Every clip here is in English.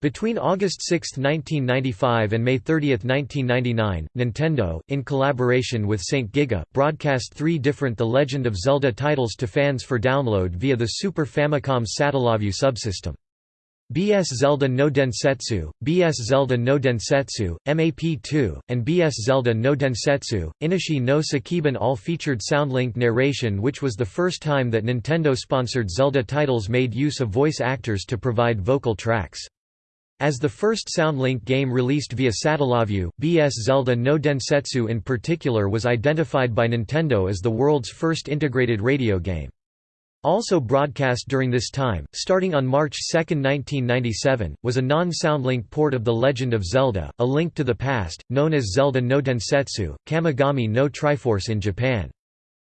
Between August 6, 1995 and May 30, 1999, Nintendo, in collaboration with St. Giga, broadcast three different The Legend of Zelda titles to fans for download via the Super Famicom Satellaview subsystem. BS Zelda no Densetsu, BS Zelda no Densetsu, MAP2, and BS Zelda no Densetsu, Inashi no Sekiban all featured SoundLink narration which was the first time that Nintendo-sponsored Zelda titles made use of voice actors to provide vocal tracks. As the first SoundLink game released via Satellaview, BS Zelda no Densetsu in particular was identified by Nintendo as the world's first integrated radio game. Also broadcast during this time, starting on March 2, 1997, was a non-SoundLink port of The Legend of Zelda, A Link to the Past, known as Zelda no Densetsu, Kamigami no Triforce in Japan.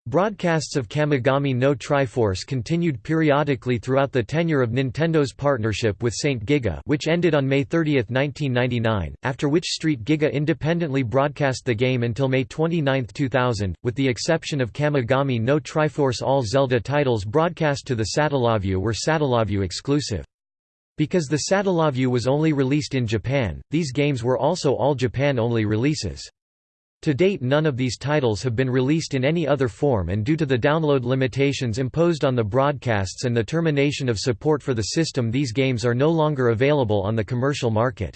Broadcasts of Kamigami no Triforce continued periodically throughout the tenure of Nintendo's partnership with St. Giga which ended on May 30, 1999, after which Street Giga independently broadcast the game until May 29, 2000, with the exception of Kamigami no Triforce all Zelda titles broadcast to the Satellaview were Satellaview exclusive. Because the Satellaview was only released in Japan, these games were also all Japan-only releases. To date none of these titles have been released in any other form and due to the download limitations imposed on the broadcasts and the termination of support for the system these games are no longer available on the commercial market.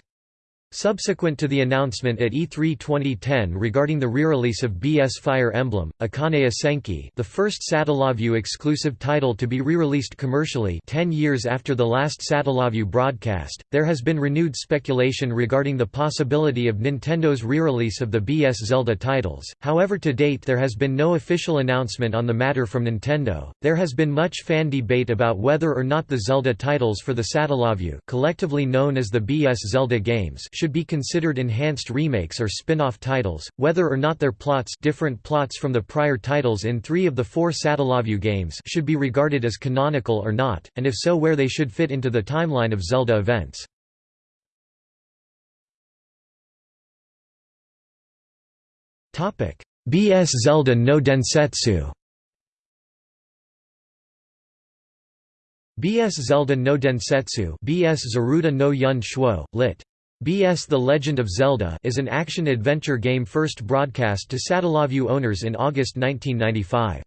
Subsequent to the announcement at E3 2010 regarding the re-release of BS Fire Emblem, Akane Senki the first Satellaview exclusive title to be re-released commercially 10 years after the last Satellaview broadcast, there has been renewed speculation regarding the possibility of Nintendo's re-release of the BS Zelda titles, however to date there has been no official announcement on the matter from Nintendo. There has been much fan debate about whether or not the Zelda titles for the Satellaview collectively known as the BS Zelda games should be considered enhanced remakes or spin-off titles, whether or not their plots different plots from the prior titles in three of the four Satellaview games should be regarded as canonical or not, and if so where they should fit into the timeline of Zelda events. BS Zelda no Densetsu BS Zelda no Densetsu BS Zaruda no Yun Shuo, lit. BS The Legend of Zelda is an action-adventure game first broadcast to Satellaview owners in August 1995.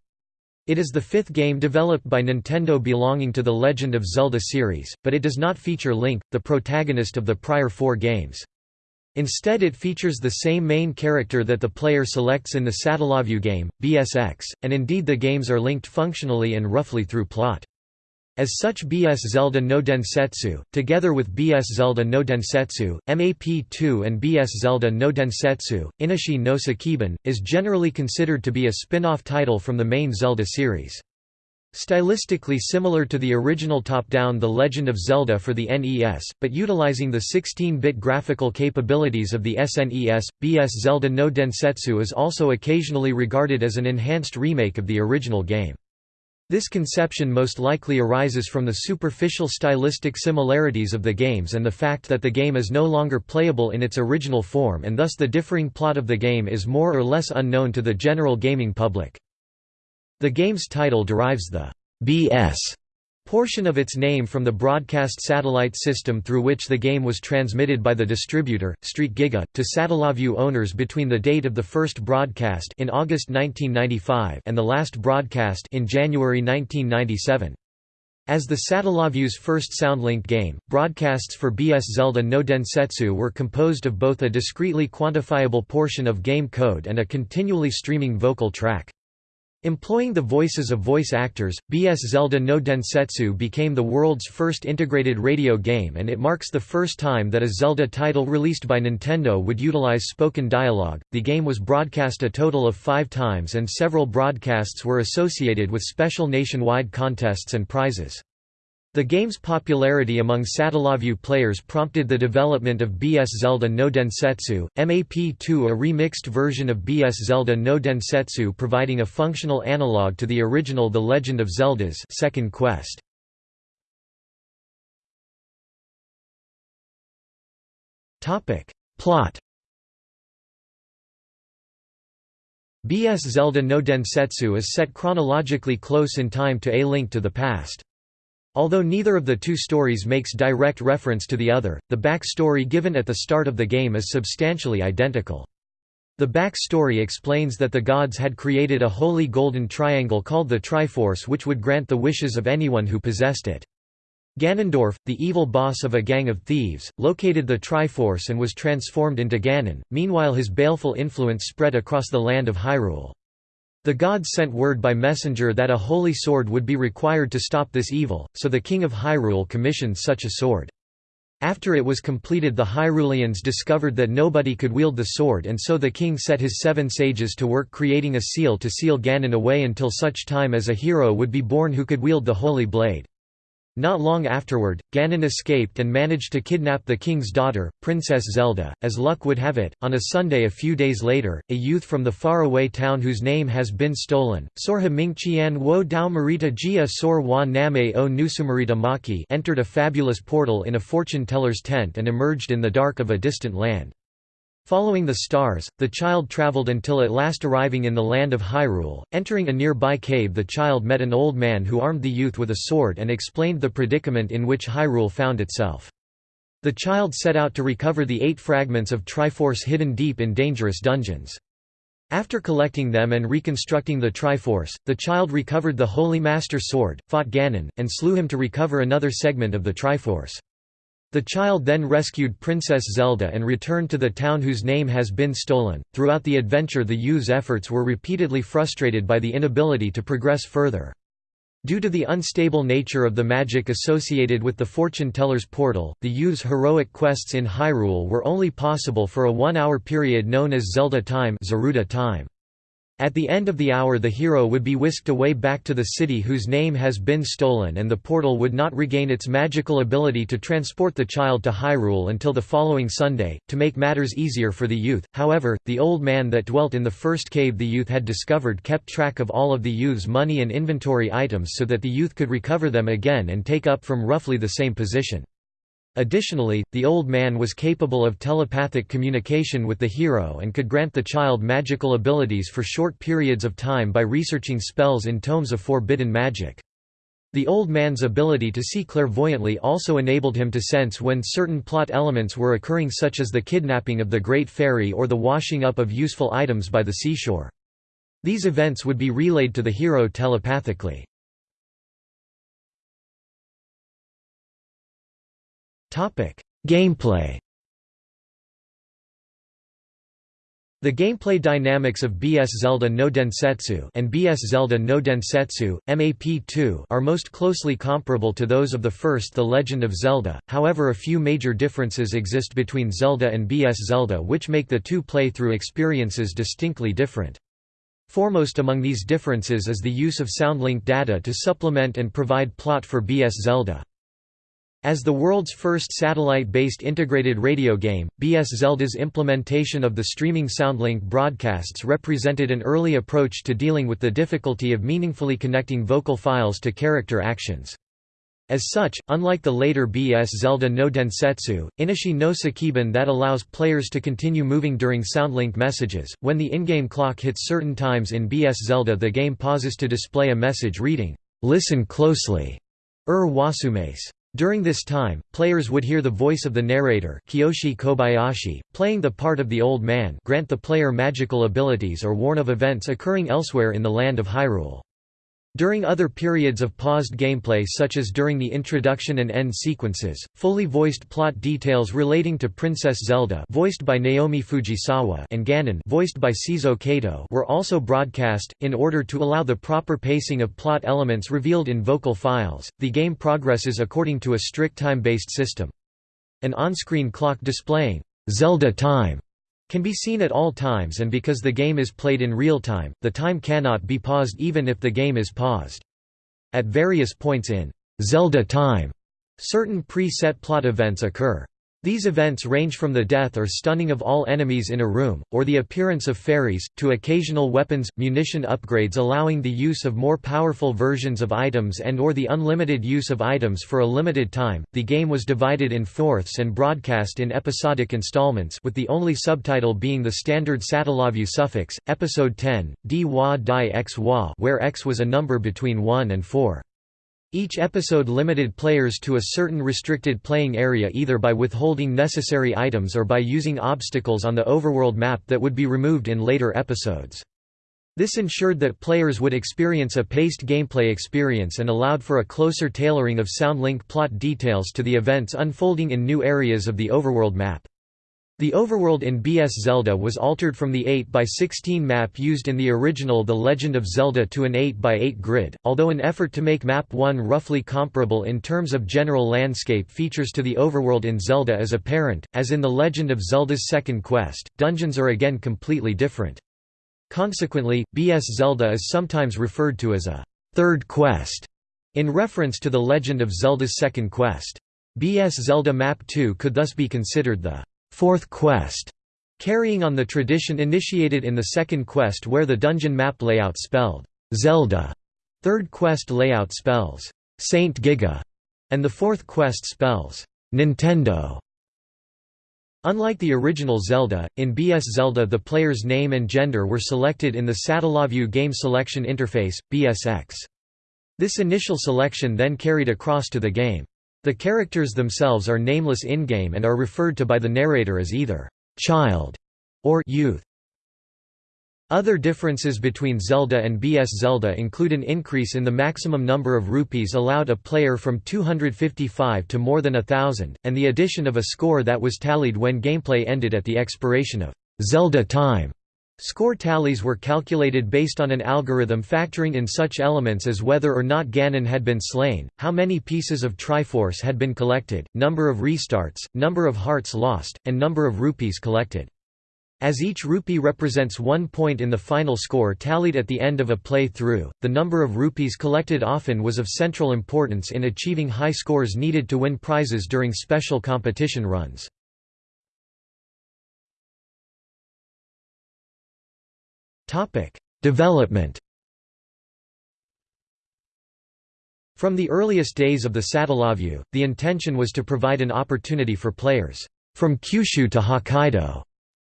It is the fifth game developed by Nintendo belonging to the Legend of Zelda series, but it does not feature Link, the protagonist of the prior four games. Instead it features the same main character that the player selects in the Satellaview game, BSX, and indeed the games are linked functionally and roughly through plot. As such BS Zelda no Densetsu, together with BS Zelda no Densetsu, MAP2 and BS Zelda no Densetsu, Inashi no Sekiban, is generally considered to be a spin-off title from the main Zelda series. Stylistically similar to the original top-down The Legend of Zelda for the NES, but utilizing the 16-bit graphical capabilities of the SNES, BS Zelda no Densetsu is also occasionally regarded as an enhanced remake of the original game. This conception most likely arises from the superficial stylistic similarities of the games and the fact that the game is no longer playable in its original form and thus the differing plot of the game is more or less unknown to the general gaming public. The game's title derives the BS portion of its name from the broadcast satellite system through which the game was transmitted by the distributor, Street Giga, to Satellaview owners between the date of the first broadcast in August 1995 and the last broadcast in January 1997. As the Satellaview's first SoundLink game, broadcasts for BS Zelda no Densetsu were composed of both a discretely quantifiable portion of game code and a continually streaming vocal track. Employing the voices of voice actors, BS Zelda no Densetsu became the world's first integrated radio game and it marks the first time that a Zelda title released by Nintendo would utilize spoken dialogue. The game was broadcast a total of five times and several broadcasts were associated with special nationwide contests and prizes. The game's popularity among Satellaview players prompted the development of BS Zelda no Densetsu, MAP2 a remixed version of BS Zelda no Densetsu providing a functional analog to the original The Legend of Zelda's Second Quest. Plot BS Zelda no Densetsu is set chronologically close in time to A Link to the Past. Although neither of the two stories makes direct reference to the other, the back story given at the start of the game is substantially identical. The back story explains that the gods had created a holy golden triangle called the Triforce which would grant the wishes of anyone who possessed it. Ganondorf, the evil boss of a gang of thieves, located the Triforce and was transformed into Ganon, meanwhile his baleful influence spread across the land of Hyrule. The gods sent word by messenger that a holy sword would be required to stop this evil, so the king of Hyrule commissioned such a sword. After it was completed the Hyruleans discovered that nobody could wield the sword and so the king set his seven sages to work creating a seal to seal Ganon away until such time as a hero would be born who could wield the holy blade. Not long afterward, Ganon escaped and managed to kidnap the king's daughter, Princess Zelda. As luck would have it, on a Sunday a few days later, a youth from the faraway town whose name has been stolen, Sorha Mingqian wo Dao Marita Jia Sor wa Name o Nusumarita Maki entered a fabulous portal in a fortune-teller's tent and emerged in the dark of a distant land. Following the stars, the child traveled until at last arriving in the land of Hyrule. Entering a nearby cave, the child met an old man who armed the youth with a sword and explained the predicament in which Hyrule found itself. The child set out to recover the eight fragments of Triforce hidden deep in dangerous dungeons. After collecting them and reconstructing the Triforce, the child recovered the Holy Master Sword, fought Ganon, and slew him to recover another segment of the Triforce. The child then rescued Princess Zelda and returned to the town whose name has been stolen. Throughout the adventure, the youth's efforts were repeatedly frustrated by the inability to progress further. Due to the unstable nature of the magic associated with the fortune teller's portal, the youth's heroic quests in Hyrule were only possible for a one-hour period known as Zelda time, Zaruda time. At the end of the hour the hero would be whisked away back to the city whose name has been stolen and the portal would not regain its magical ability to transport the child to Hyrule until the following Sunday. To make matters easier for the youth, however, the old man that dwelt in the first cave the youth had discovered kept track of all of the youth's money and inventory items so that the youth could recover them again and take up from roughly the same position. Additionally, the old man was capable of telepathic communication with the hero and could grant the child magical abilities for short periods of time by researching spells in tomes of forbidden magic. The old man's ability to see clairvoyantly also enabled him to sense when certain plot elements were occurring such as the kidnapping of the Great Fairy or the washing up of useful items by the seashore. These events would be relayed to the hero telepathically. Gameplay. The gameplay dynamics of BS Zelda no Densetsu and BS Zelda no Densetsu MAP2 are most closely comparable to those of the first The Legend of Zelda. However, a few major differences exist between Zelda and BS Zelda which make the two playthrough experiences distinctly different. Foremost among these differences is the use of soundlink data to supplement and provide plot for BS Zelda. As the world's first satellite-based integrated radio game, BS Zelda's implementation of the streaming Soundlink broadcasts represented an early approach to dealing with the difficulty of meaningfully connecting vocal files to character actions. As such, unlike the later BS Zelda no Densetsu, Inashi no Sekiban that allows players to continue moving during Soundlink messages, when the in-game clock hits certain times in BS Zelda the game pauses to display a message reading, "'Listen closely' Ur Wasumes. During this time, players would hear the voice of the narrator Kiyoshi Kobayashi, playing the part of the Old Man grant the player magical abilities or warn of events occurring elsewhere in the land of Hyrule. During other periods of paused gameplay such as during the introduction and end sequences, fully voiced plot details relating to Princess Zelda voiced by Naomi Fujisawa and Ganon voiced by Seizo Kato were also broadcast, in order to allow the proper pacing of plot elements revealed in vocal files. The game progresses according to a strict time-based system. An on-screen clock displaying Zelda time can be seen at all times and because the game is played in real time, the time cannot be paused even if the game is paused. At various points in Zelda time, certain pre-set plot events occur. These events range from the death or stunning of all enemies in a room, or the appearance of fairies, to occasional weapons, munition upgrades allowing the use of more powerful versions of items and or the unlimited use of items for a limited time. The game was divided in fourths and broadcast in episodic installments with the only subtitle being the standard Satellaview suffix, episode 10, di wa di x wa where x was a number between 1 and 4. Each episode limited players to a certain restricted playing area either by withholding necessary items or by using obstacles on the overworld map that would be removed in later episodes. This ensured that players would experience a paced gameplay experience and allowed for a closer tailoring of SoundLink plot details to the events unfolding in new areas of the overworld map. The overworld in BS Zelda was altered from the 8x16 map used in the original The Legend of Zelda to an 8x8 grid, although an effort to make Map 1 roughly comparable in terms of general landscape features to the overworld in Zelda is apparent, as in The Legend of Zelda's Second Quest, dungeons are again completely different. Consequently, BS Zelda is sometimes referred to as a third quest, in reference to The Legend of Zelda's Second Quest. BS Zelda Map 2 could thus be considered the fourth quest, carrying on the tradition initiated in the second quest where the dungeon map layout spelled Zelda, third quest layout spells Saint Giga, and the fourth quest spells Nintendo. Unlike the original Zelda, in BS Zelda the player's name and gender were selected in the Satellaview Game Selection Interface, BSX. This initial selection then carried across to the game. The characters themselves are nameless in-game and are referred to by the narrator as either «child» or «youth». Other differences between Zelda and BS Zelda include an increase in the maximum number of rupees allowed a player from 255 to more than a thousand, and the addition of a score that was tallied when gameplay ended at the expiration of Zelda time. Score tallies were calculated based on an algorithm factoring in such elements as whether or not Ganon had been slain, how many pieces of Triforce had been collected, number of restarts, number of hearts lost, and number of rupees collected. As each rupee represents one point in the final score tallied at the end of a play-through, the number of rupees collected often was of central importance in achieving high scores needed to win prizes during special competition runs. Topic: Development. From the earliest days of the Satellaview, the intention was to provide an opportunity for players from Kyushu to Hokkaido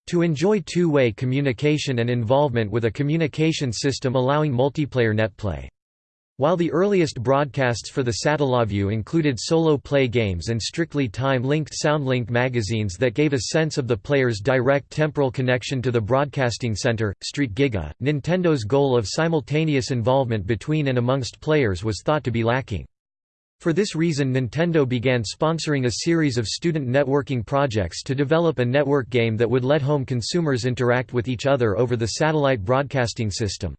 to enjoy two-way communication and involvement with a communication system allowing multiplayer netplay. While the earliest broadcasts for the Satellaview included solo play games and strictly time-linked SoundLink magazines that gave a sense of the player's direct temporal connection to the broadcasting center, Street Giga, Nintendo's goal of simultaneous involvement between and amongst players was thought to be lacking. For this reason Nintendo began sponsoring a series of student networking projects to develop a network game that would let home consumers interact with each other over the satellite broadcasting system.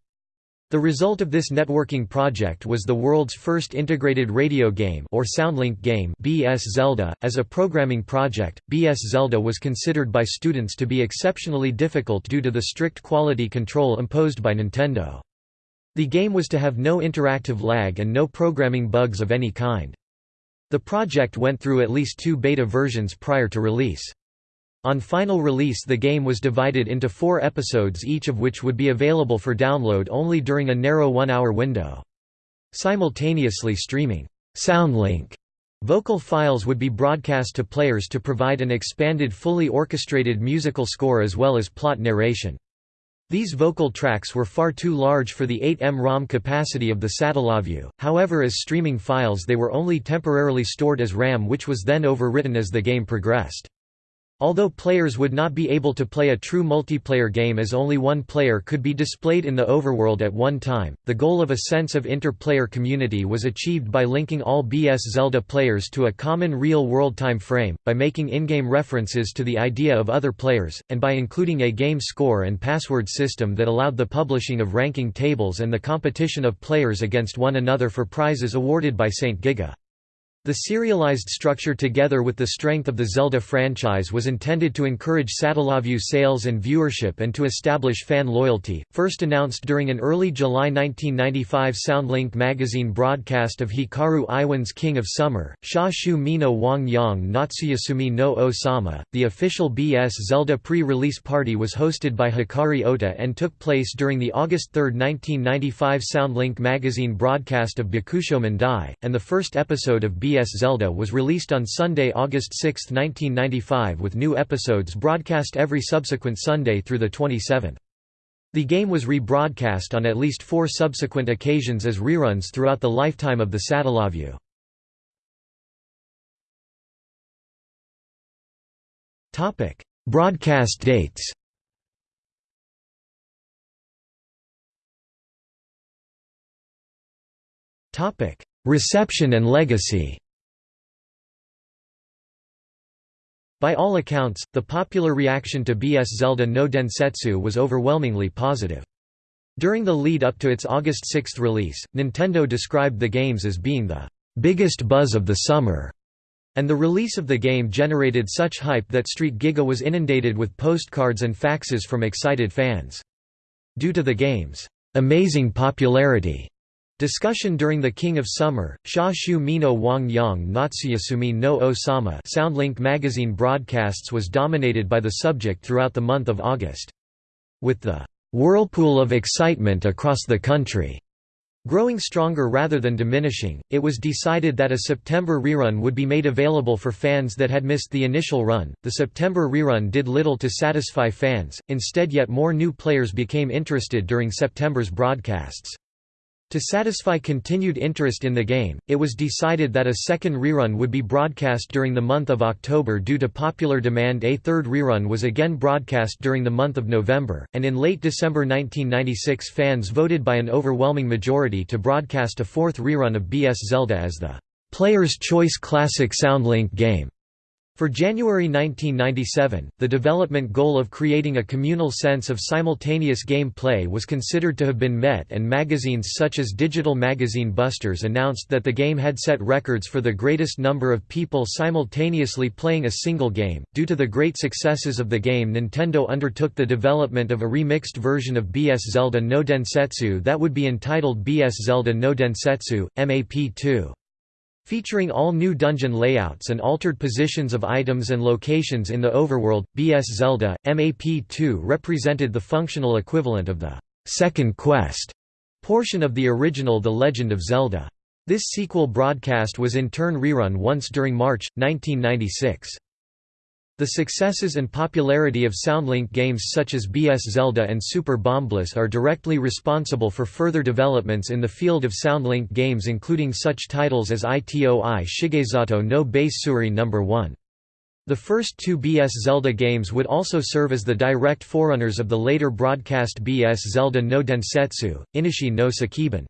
The result of this networking project was the world's first integrated radio game or Soundlink game BS Zelda. As a programming project, BS Zelda was considered by students to be exceptionally difficult due to the strict quality control imposed by Nintendo. The game was to have no interactive lag and no programming bugs of any kind. The project went through at least two beta versions prior to release. On final release the game was divided into four episodes each of which would be available for download only during a narrow one-hour window. Simultaneously streaming SoundLink vocal files would be broadcast to players to provide an expanded fully orchestrated musical score as well as plot narration. These vocal tracks were far too large for the 8M ROM capacity of the Satellaview, however as streaming files they were only temporarily stored as RAM which was then overwritten as the game progressed. Although players would not be able to play a true multiplayer game as only one player could be displayed in the overworld at one time, the goal of a sense of inter-player community was achieved by linking all BS Zelda players to a common real-world time frame, by making in-game references to the idea of other players, and by including a game score and password system that allowed the publishing of ranking tables and the competition of players against one another for prizes awarded by St. Giga. The serialized structure together with the strength of the Zelda franchise was intended to encourage Satellaview sales and viewership and to establish fan loyalty. First announced during an early July 1995 Soundlink magazine broadcast of Hikaru Ijuin's King of Summer, Sha Shu Mino Wang Yang Natsuyasumi no Osama, the official BS Zelda pre-release party was hosted by Hikari Ota and took place during the August 3, 1995 Soundlink magazine broadcast of Bakusho Dai, and the first episode of BS BS Zelda was released on Sunday, August 6, 1995 with new episodes broadcast every subsequent Sunday through the 27th. The game was rebroadcast on at least four subsequent occasions as reruns throughout the lifetime of the Satellaview. Broadcast dates Reception and legacy By all accounts, the popular reaction to BS Zelda no Densetsu was overwhelmingly positive. During the lead up to its August 6 release, Nintendo described the games as being the biggest buzz of the summer, and the release of the game generated such hype that Street Giga was inundated with postcards and faxes from excited fans. Due to the game's amazing popularity, Discussion during the King of Summer, Sha Shu Mino Wang Yang Natsuyasumi no Osama Soundlink magazine broadcasts was dominated by the subject throughout the month of August. With the "'whirlpool of excitement across the country' growing stronger rather than diminishing, it was decided that a September rerun would be made available for fans that had missed the initial run. The September rerun did little to satisfy fans, instead, yet more new players became interested during September's broadcasts. To satisfy continued interest in the game, it was decided that a second rerun would be broadcast during the month of October due to popular demand a third rerun was again broadcast during the month of November, and in late December 1996 fans voted by an overwhelming majority to broadcast a fourth rerun of BS Zelda as the «Player's Choice Classic Soundlink game». For January 1997, the development goal of creating a communal sense of simultaneous game play was considered to have been met and magazines such as Digital Magazine Busters announced that the game had set records for the greatest number of people simultaneously playing a single game. Due to the great successes of the game Nintendo undertook the development of a remixed version of BS Zelda no Densetsu that would be entitled BS Zelda no Densetsu, MAP2. Featuring all new dungeon layouts and altered positions of items and locations in the overworld, BS Zelda, MAP2 represented the functional equivalent of the second quest portion of the original The Legend of Zelda. This sequel broadcast was in turn rerun once during March, 1996. The successes and popularity of Soundlink games such as BS Zelda and Super Bombliss are directly responsible for further developments in the field of Soundlink games including such titles as ITOI Shigesato no Base No. 1. The first two BS Zelda games would also serve as the direct forerunners of the later broadcast BS Zelda no Densetsu, Inishi no Sekiban.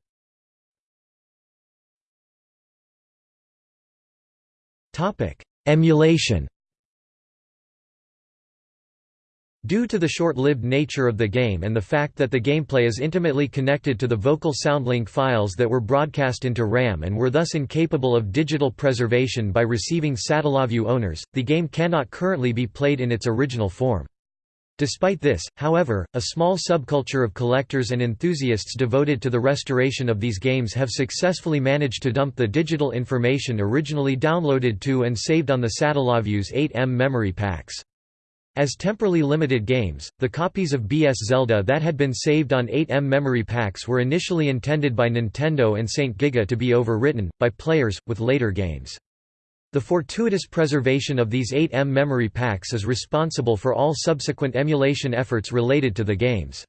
Emulation Due to the short-lived nature of the game and the fact that the gameplay is intimately connected to the vocal soundlink files that were broadcast into RAM and were thus incapable of digital preservation by receiving Satellaview owners, the game cannot currently be played in its original form. Despite this, however, a small subculture of collectors and enthusiasts devoted to the restoration of these games have successfully managed to dump the digital information originally downloaded to and saved on the Satellaview's 8M memory packs. As temporally limited games, the copies of BS Zelda that had been saved on 8M memory packs were initially intended by Nintendo and St. Giga to be overwritten, by players, with later games. The fortuitous preservation of these 8M memory packs is responsible for all subsequent emulation efforts related to the games.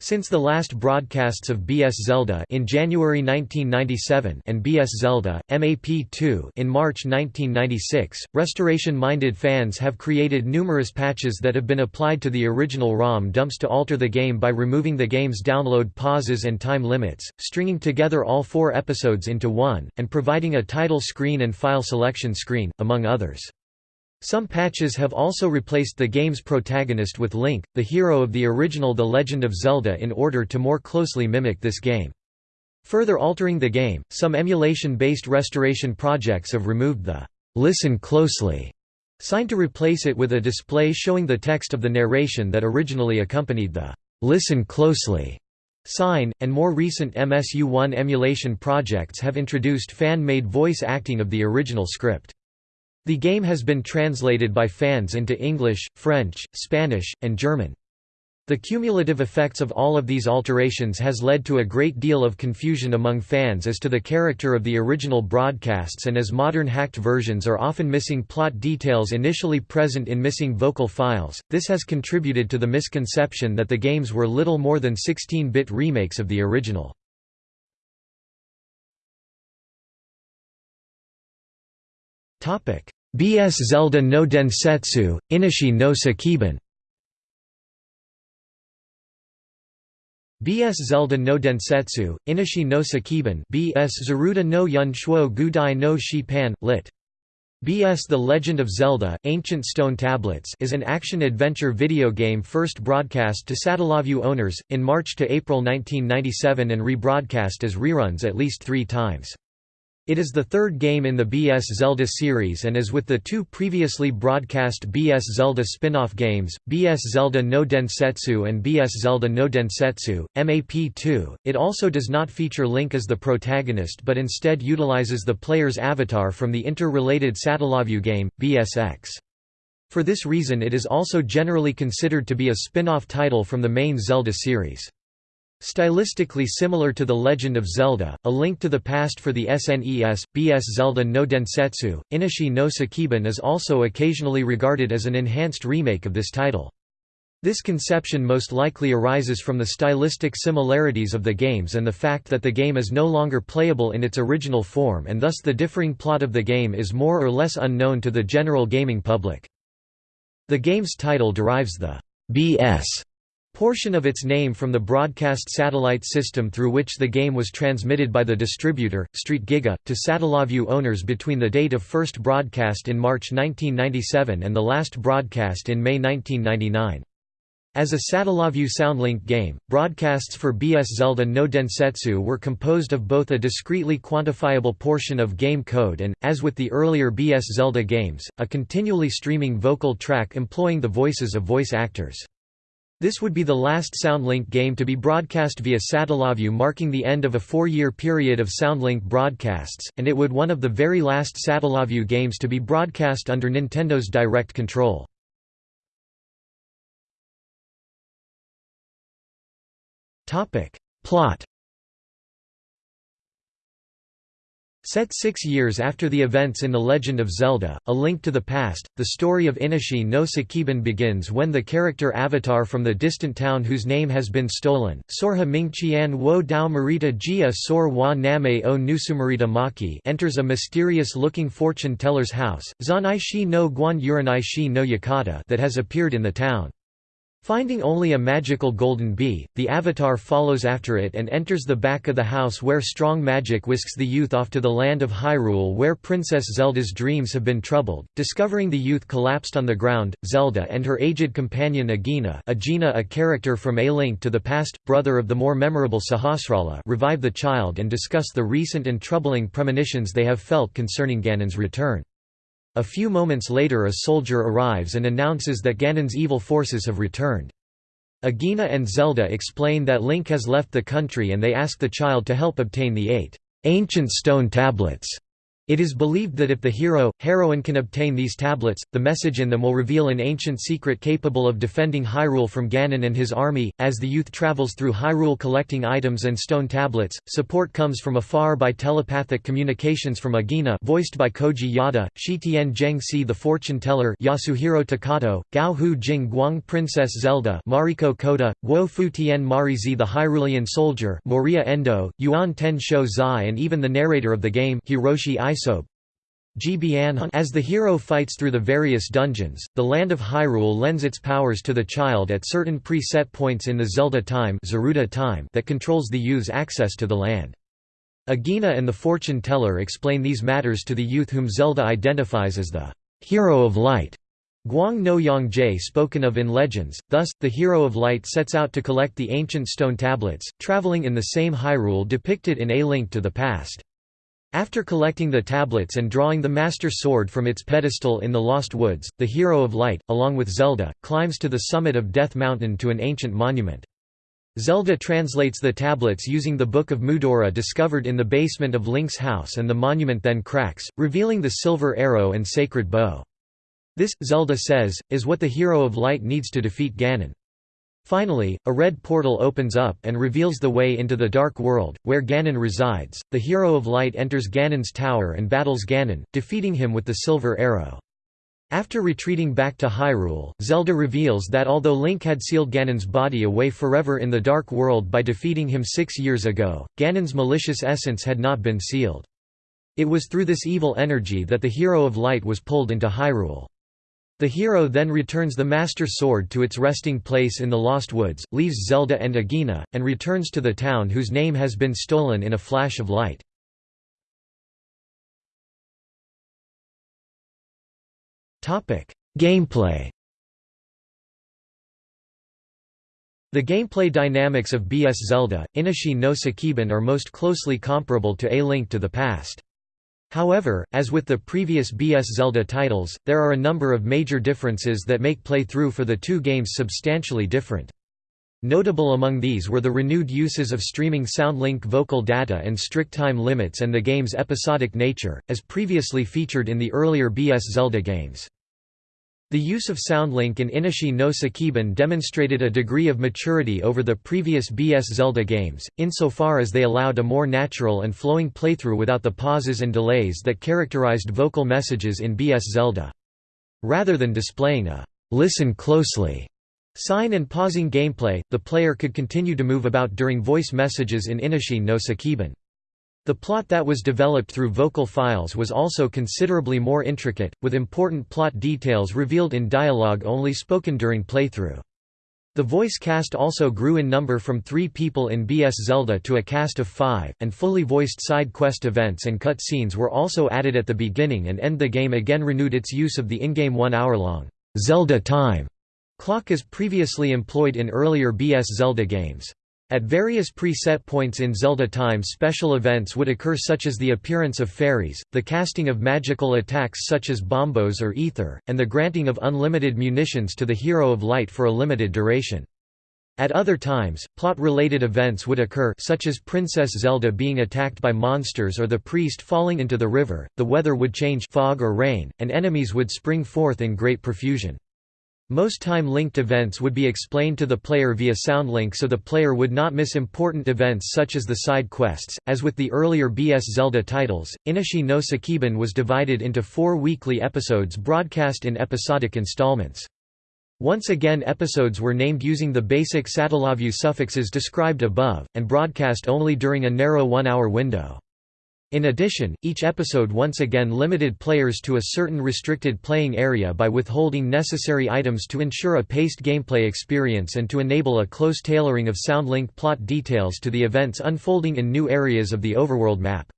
Since the last broadcasts of BS Zelda in January 1997 and BS Zelda MAP2 in March 1996, restoration-minded fans have created numerous patches that have been applied to the original ROM dumps to alter the game by removing the game's download pauses and time limits, stringing together all four episodes into one, and providing a title screen and file selection screen, among others. Some patches have also replaced the game's protagonist with Link, the hero of the original The Legend of Zelda in order to more closely mimic this game. Further altering the game, some emulation-based restoration projects have removed the "'Listen Closely' sign to replace it with a display showing the text of the narration that originally accompanied the "'Listen Closely' sign, and more recent MSU1 emulation projects have introduced fan-made voice acting of the original script. The game has been translated by fans into English, French, Spanish, and German. The cumulative effects of all of these alterations has led to a great deal of confusion among fans as to the character of the original broadcasts and as modern hacked versions are often missing plot details initially present in missing vocal files, this has contributed to the misconception that the games were little more than 16-bit remakes of the original. BS Zelda no Densetsu, Inashi no Sekiban BS Zelda no Densetsu, Inashi no Sekiban BS Zaruda no Yun Shuo Gudai no Shi-pan, lit. BS The Legend of Zelda, Ancient Stone Tablets is an action-adventure video game first broadcast to Satellaview owners, in March to April 1997 and rebroadcast as reruns at least three times. It is the third game in the BS Zelda series and as with the two previously broadcast BS Zelda spin-off games, BS Zelda no Densetsu and BS Zelda no Densetsu, MAP2, it also does not feature Link as the protagonist but instead utilizes the player's avatar from the interrelated Satellaview game, BSX. For this reason it is also generally considered to be a spin-off title from the main Zelda series. Stylistically similar to The Legend of Zelda, A Link to the Past for the SNES, BS Zelda no Densetsu, Inashi no Sekiban is also occasionally regarded as an enhanced remake of this title. This conception most likely arises from the stylistic similarities of the games and the fact that the game is no longer playable in its original form and thus the differing plot of the game is more or less unknown to the general gaming public. The game's title derives the BS portion of its name from the broadcast satellite system through which the game was transmitted by the distributor, Street Giga, to Satellaview owners between the date of first broadcast in March 1997 and the last broadcast in May 1999. As a Satellaview Soundlink game, broadcasts for BS Zelda no Densetsu were composed of both a discretely quantifiable portion of game code and, as with the earlier BS Zelda games, a continually streaming vocal track employing the voices of voice actors. This would be the last Soundlink game to be broadcast via Satellaview marking the end of a four-year period of Soundlink broadcasts, and it would one of the very last Satellaview games to be broadcast under Nintendo's direct control. Plot Set six years after the events in The Legend of Zelda, A Link to the Past, the story of Inashi no Sekiban begins when the character Avatar from the distant town whose name has been stolen, Sorha Mingqian wo Dao Marita Jia Sor wa Name o Nusumarita Maki enters a mysterious-looking fortune teller's house, Zanai Shi no Guan Uranai Shi no Yakata that has appeared in the town. Finding only a magical golden bee, the Avatar follows after it and enters the back of the house where strong magic whisks the youth off to the land of Hyrule where Princess Zelda's dreams have been troubled. Discovering the youth collapsed on the ground, Zelda and her aged companion Agena Agena a character from A Link to the Past, brother of the more memorable Sahasrahla revive the child and discuss the recent and troubling premonitions they have felt concerning Ganon's return. A few moments later a soldier arrives and announces that Ganon's evil forces have returned. Agena and Zelda explain that Link has left the country and they ask the child to help obtain the eight ancient stone tablets it is believed that if the hero, heroine can obtain these tablets, the message in them will reveal an ancient secret capable of defending Hyrule from Ganon and his army. As the youth travels through Hyrule collecting items and stone tablets, support comes from afar by telepathic communications from Agena voiced by Koji Yada, Shitian Zheng Si the fortune teller Yasuhiro Takato, Gao Hu Jing Guang Princess Zelda Mariko Koda, Guo Fu Tian Marizi the Hyrulean soldier Moriya Endo, Yuan Ten Shou Zai and even the narrator of the game Hiroshi As the hero fights through the various dungeons, the land of Hyrule lends its powers to the child at certain pre-set points in the Zelda time, time that controls the youth's access to the land. Agena and the fortune teller explain these matters to the youth whom Zelda identifies as the hero of light. Guang no Yongje spoken of in legends, thus, the Hero of Light sets out to collect the ancient stone tablets, traveling in the same Hyrule depicted in A Link to the Past. After collecting the tablets and drawing the Master Sword from its pedestal in the Lost Woods, the Hero of Light, along with Zelda, climbs to the summit of Death Mountain to an ancient monument. Zelda translates the tablets using the Book of Mudora discovered in the basement of Link's house and the monument then cracks, revealing the silver arrow and sacred bow. This, Zelda says, is what the Hero of Light needs to defeat Ganon. Finally, a red portal opens up and reveals the way into the Dark World, where Ganon resides. The Hero of Light enters Ganon's tower and battles Ganon, defeating him with the Silver Arrow. After retreating back to Hyrule, Zelda reveals that although Link had sealed Ganon's body away forever in the Dark World by defeating him six years ago, Ganon's malicious essence had not been sealed. It was through this evil energy that the Hero of Light was pulled into Hyrule. The hero then returns the Master Sword to its resting place in the Lost Woods, leaves Zelda and Agina, and returns to the town whose name has been stolen in a flash of light. Gameplay The gameplay dynamics of BS Zelda, Inashi no Sekiban are most closely comparable to A Link to the Past. However, as with the previous BS Zelda titles, there are a number of major differences that make play-through for the two games substantially different. Notable among these were the renewed uses of streaming SoundLink vocal data and strict time limits and the game's episodic nature, as previously featured in the earlier BS Zelda games. The use of SoundLink in Inashi no Sekiban demonstrated a degree of maturity over the previous BS Zelda games, insofar as they allowed a more natural and flowing playthrough without the pauses and delays that characterized vocal messages in BS Zelda. Rather than displaying a «listen closely» sign and pausing gameplay, the player could continue to move about during voice messages in Inashi no Sekiban. The plot that was developed through vocal files was also considerably more intricate, with important plot details revealed in dialogue only spoken during playthrough. The voice cast also grew in number from three people in BS Zelda to a cast of five, and fully voiced side quest events and cut scenes were also added at the beginning and end the game again renewed its use of the in-game one-hour-long Zelda time clock as previously employed in earlier BS Zelda games. At various preset points in Zelda time special events would occur such as the appearance of fairies, the casting of magical attacks such as bombos or ether, and the granting of unlimited munitions to the Hero of Light for a limited duration. At other times, plot-related events would occur such as Princess Zelda being attacked by monsters or the priest falling into the river, the weather would change fog or rain, and enemies would spring forth in great profusion. Most time-linked events would be explained to the player via SoundLink so the player would not miss important events such as the side quests. As with the earlier BS Zelda titles, Inashi no Sekiban was divided into four weekly episodes broadcast in episodic installments. Once again episodes were named using the basic Satellaview suffixes described above, and broadcast only during a narrow one-hour window. In addition, each episode once again limited players to a certain restricted playing area by withholding necessary items to ensure a paced gameplay experience and to enable a close tailoring of SoundLink plot details to the events unfolding in new areas of the overworld map.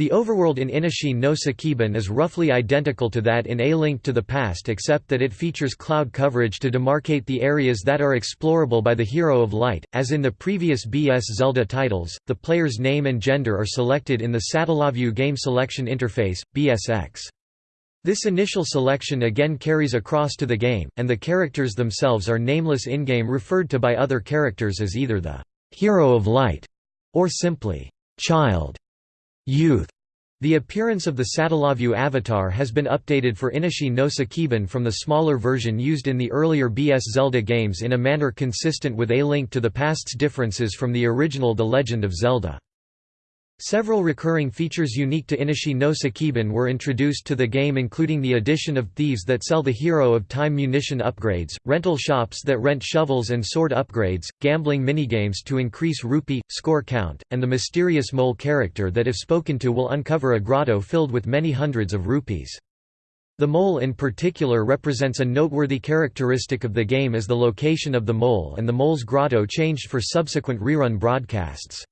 The overworld in Inashi no Sekiban is roughly identical to that in A Link to the Past except that it features cloud coverage to demarcate the areas that are explorable by the Hero of Light. As in the previous BS Zelda titles, the player's name and gender are selected in the Satellaview Game Selection Interface, BSX. This initial selection again carries across to the game, and the characters themselves are nameless in-game referred to by other characters as either the «Hero of Light» or simply «Child» Youth. The appearance of the Satellaview avatar has been updated for Inashi no Sekiban from the smaller version used in the earlier BS Zelda games in a manner consistent with A Link to the Past's differences from the original The Legend of Zelda. Several recurring features unique to Inashi no Sekiban were introduced to the game including the addition of thieves that sell the Hero of Time munition upgrades, rental shops that rent shovels and sword upgrades, gambling minigames to increase rupee, score count, and the mysterious mole character that if spoken to will uncover a grotto filled with many hundreds of rupees. The mole in particular represents a noteworthy characteristic of the game as the location of the mole and the mole's grotto changed for subsequent rerun broadcasts.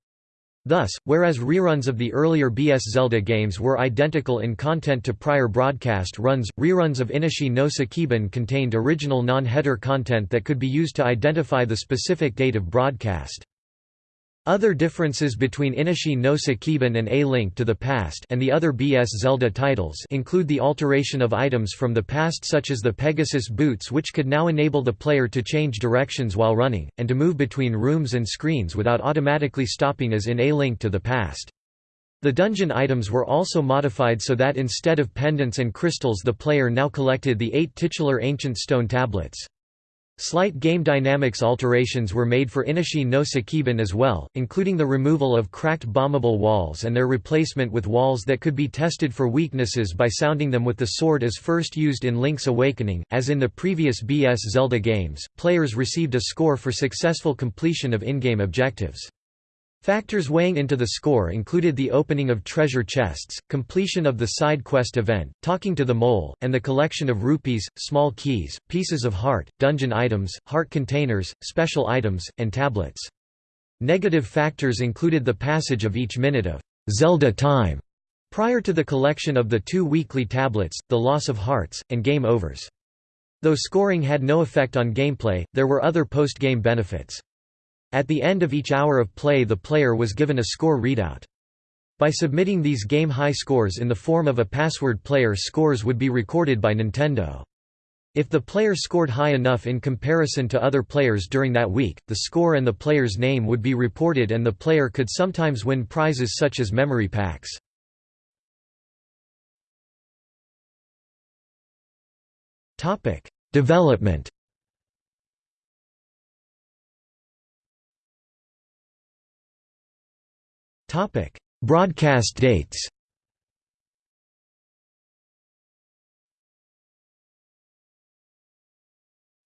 Thus, whereas reruns of the earlier BS Zelda games were identical in content to prior broadcast runs, reruns of Inashi no Sekiban contained original non-header content that could be used to identify the specific date of broadcast. Other differences between Inashi no Sekiban and A Link to the Past and the other BS Zelda titles include the alteration of items from the past such as the Pegasus boots which could now enable the player to change directions while running, and to move between rooms and screens without automatically stopping as in A Link to the Past. The dungeon items were also modified so that instead of pendants and crystals the player now collected the eight titular ancient stone tablets. Slight game dynamics alterations were made for Inashi no Sekiban as well, including the removal of cracked bombable walls and their replacement with walls that could be tested for weaknesses by sounding them with the sword as first used in Link's Awakening. As in the previous BS Zelda games, players received a score for successful completion of in-game objectives. Factors weighing into the score included the opening of treasure chests, completion of the side quest event, talking to the mole, and the collection of rupees, small keys, pieces of heart, dungeon items, heart containers, special items, and tablets. Negative factors included the passage of each minute of Zelda time prior to the collection of the two weekly tablets, the loss of hearts, and game overs. Though scoring had no effect on gameplay, there were other post-game benefits. At the end of each hour of play the player was given a score readout. By submitting these game-high scores in the form of a password player scores would be recorded by Nintendo. If the player scored high enough in comparison to other players during that week, the score and the player's name would be reported and the player could sometimes win prizes such as memory packs. Development Topic: Broadcast dates.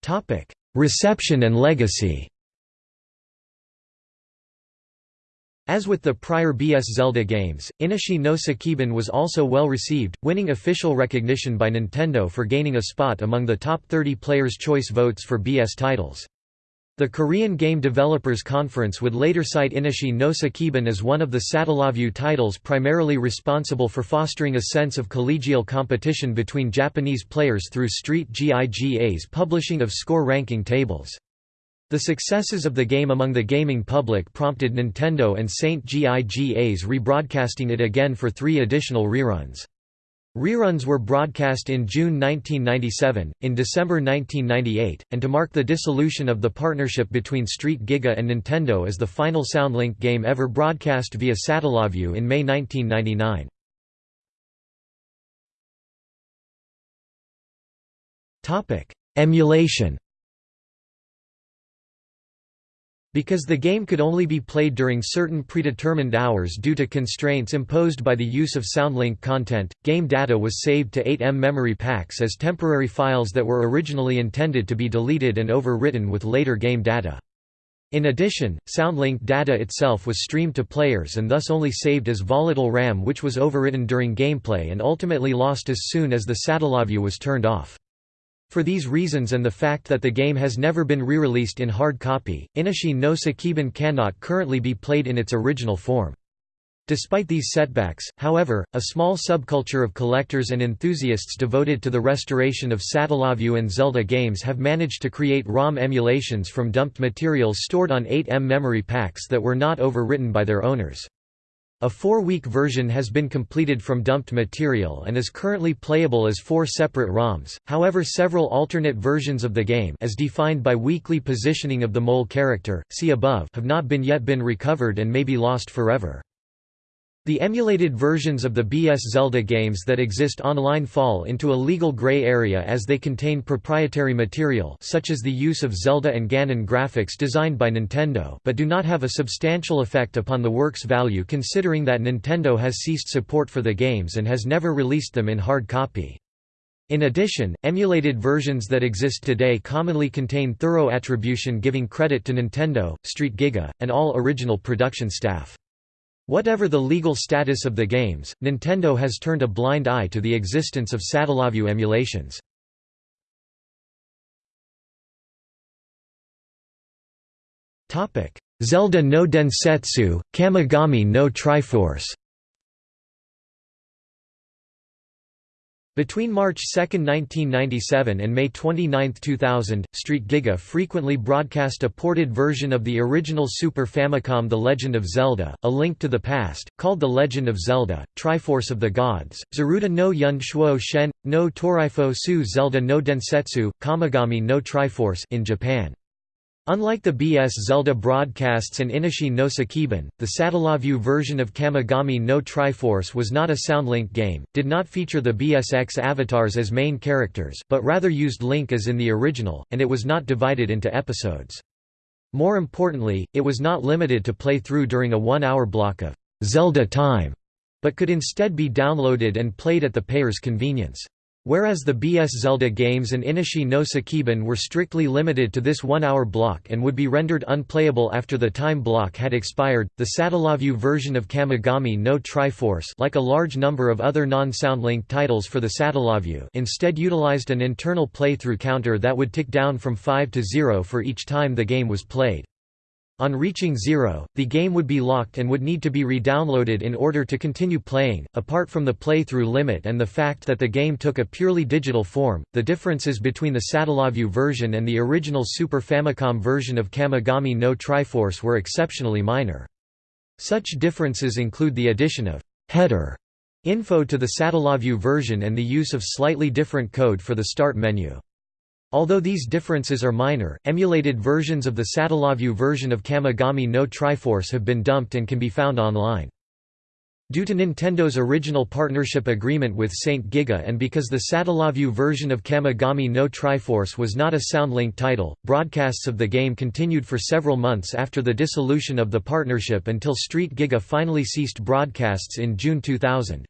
Topic: Reception and legacy. As with the prior BS Zelda games, Inishie no Sekiban was also well received, winning official recognition by Nintendo for gaining a spot among the top 30 Players' Choice votes for BS titles. The Korean Game Developers Conference would later cite Inishie no Sekiban as one of the Satellaview titles primarily responsible for fostering a sense of collegial competition between Japanese players through Street GIGA's publishing of score ranking tables. The successes of the game among the gaming public prompted Nintendo and Saint GIGA's rebroadcasting it again for three additional reruns. Reruns were broadcast in June 1997, in December 1998, and to mark the dissolution of the partnership between Street Giga and Nintendo as the final Soundlink game ever broadcast via Satellaview in May 1999. Emulation Because the game could only be played during certain predetermined hours due to constraints imposed by the use of Soundlink content, game data was saved to 8M memory packs as temporary files that were originally intended to be deleted and overwritten with later game data. In addition, Soundlink data itself was streamed to players and thus only saved as volatile RAM which was overwritten during gameplay and ultimately lost as soon as the Satellaview was turned off. For these reasons and the fact that the game has never been re-released in hard copy, Inishie no Sekiban cannot currently be played in its original form. Despite these setbacks, however, a small subculture of collectors and enthusiasts devoted to the restoration of Satellaview and Zelda games have managed to create ROM emulations from dumped materials stored on 8M memory packs that were not overwritten by their owners. A four-week version has been completed from dumped material and is currently playable as four separate ROMs, however several alternate versions of the game as defined by weekly positioning of the mole character, see above have not been yet been recovered and may be lost forever. The emulated versions of the BS Zelda games that exist online fall into a legal gray area as they contain proprietary material such as the use of Zelda and Ganon graphics designed by Nintendo but do not have a substantial effect upon the work's value considering that Nintendo has ceased support for the games and has never released them in hard copy. In addition, emulated versions that exist today commonly contain thorough attribution giving credit to Nintendo, Street Giga, and all original production staff. Whatever the legal status of the games, Nintendo has turned a blind eye to the existence of Satellaview emulations. Zelda no Densetsu, Kamigami no Triforce Between March 2, 1997 and May 29, 2000, Street Giga frequently broadcast a ported version of the original Super Famicom The Legend of Zelda, A Link to the Past, called The Legend of Zelda, Triforce of the Gods, Zaruda no Yun Shuo Shen, no Torifo Su Zelda no Densetsu, Kamigami no Triforce in Japan. Unlike the BS Zelda broadcasts and Inishie no Sekiban, the Satellaview version of Kamigami no Triforce was not a Soundlink game, did not feature the BSX avatars as main characters, but rather used Link as in the original, and it was not divided into episodes. More importantly, it was not limited to play through during a one-hour block of Zelda time, but could instead be downloaded and played at the payer's convenience. Whereas the BS Zelda games and Inishie no Sekiban were strictly limited to this one-hour block and would be rendered unplayable after the time block had expired, the Satellaview version of Kamigami no Triforce like a large number of other non-Soundlink titles for the Satellaview instead utilized an internal playthrough counter that would tick down from 5 to 0 for each time the game was played. On reaching zero, the game would be locked and would need to be re-downloaded in order to continue playing. Apart from the playthrough limit and the fact that the game took a purely digital form, the differences between the Satellaview version and the original Super Famicom version of Kamigami no Triforce were exceptionally minor. Such differences include the addition of header info to the Satellaview version and the use of slightly different code for the start menu. Although these differences are minor, emulated versions of the Satellaview version of Kamigami no Triforce have been dumped and can be found online. Due to Nintendo's original partnership agreement with Saint Giga and because the Satellaview version of Kamigami no Triforce was not a Soundlink title, broadcasts of the game continued for several months after the dissolution of the partnership until Street Giga finally ceased broadcasts in June 2000.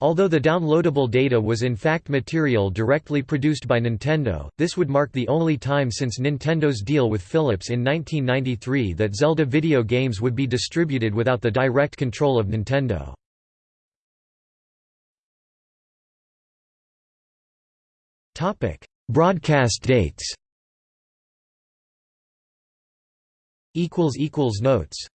Although the downloadable data was in fact material directly produced by Nintendo, this would mark the only time since Nintendo's deal with Philips in 1993 that Zelda video games would be distributed without the direct control of Nintendo. Broadcast dates Notes